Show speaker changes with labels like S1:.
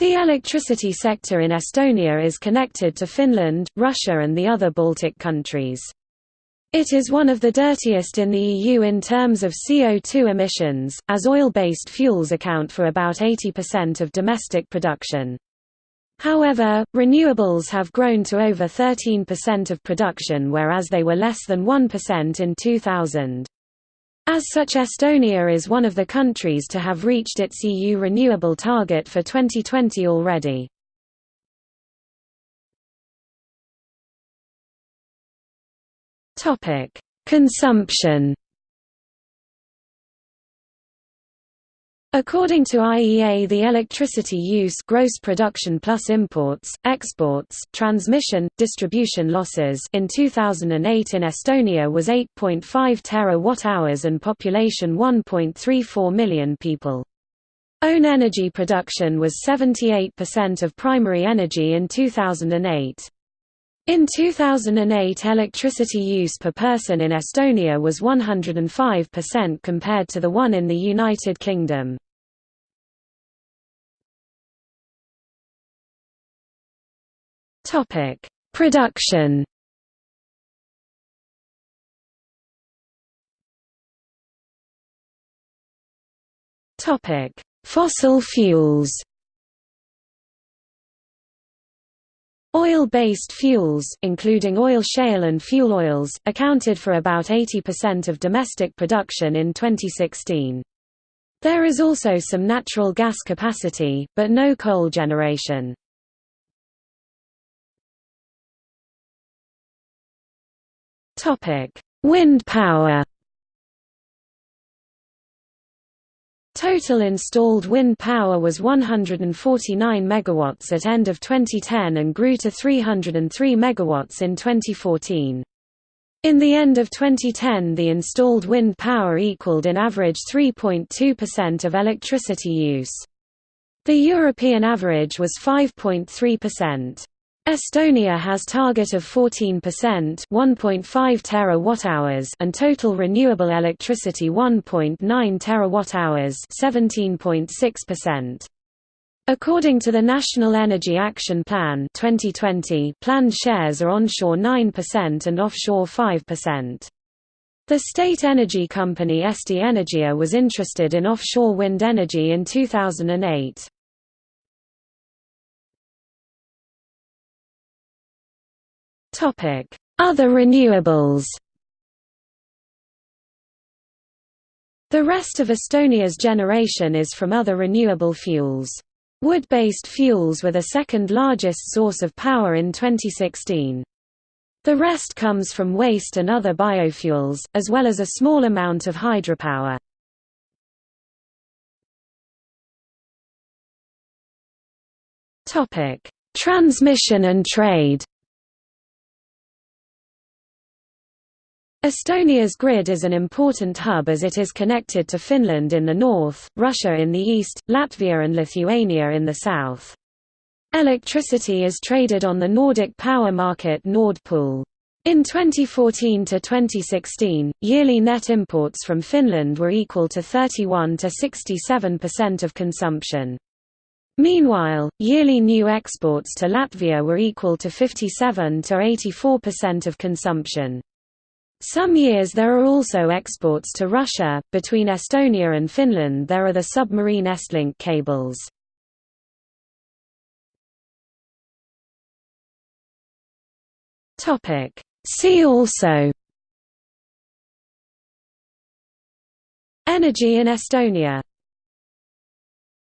S1: The electricity sector in Estonia is connected to Finland, Russia and the other Baltic countries. It is one of the dirtiest in the EU in terms of CO2 emissions, as oil-based fuels account for about 80% of domestic production. However, renewables have grown to over 13% of production whereas they were less than 1% in 2000. As such Estonia is one of the countries to have reached its EU renewable target for 2020 already. Consumption According to IEA the electricity use gross production plus imports, exports, transmission, distribution losses in 2008 in Estonia was 8.5 terawatt-hours and population 1.34 million people. Own energy production was 78% of primary energy in 2008. In 2008 electricity use per person in Estonia was 105% compared to the one in the United Kingdom. Production Fossil fuels Oil-based fuels including oil shale and fuel oils, accounted for about 80% of domestic production in 2016. There is also some natural gas capacity, but no coal generation. Wind power Total installed wind power was 149 megawatts at end of 2010 and grew to 303 megawatts in 2014. In the end of 2010 the installed wind power equaled in average 3.2% of electricity use. The European average was 5.3%. Estonia has target of 14% 1.5 terawatt-hours and total renewable electricity 1.9 terawatt-hours 17.6%. According to the National Energy Action Plan 2020, planned shares are onshore 9% and offshore 5%. The state energy company Eesti Energia was interested in offshore wind energy in 2008. Other renewables The rest of Estonia's generation is from other renewable fuels. Wood-based fuels were the second largest source of power in 2016. The rest comes from waste and other biofuels, as well as a small amount of hydropower. Transmission and trade Estonia's grid is an important hub as it is connected to Finland in the north, Russia in the east, Latvia and Lithuania in the south. Electricity is traded on the Nordic power market Nord Pool. In 2014 to 2016, yearly net imports from Finland were equal to 31 to 67% of consumption. Meanwhile, yearly new exports to Latvia were equal to 57 to 84% of consumption. Some years there are also exports to Russia. Between Estonia and Finland there are the submarine Estlink cables. Topic See also Energy in Estonia